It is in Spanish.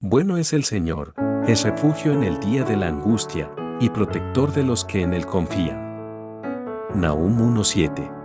Bueno es el Señor, es refugio en el día de la angustia, y protector de los que en él confían. Nahum 1.7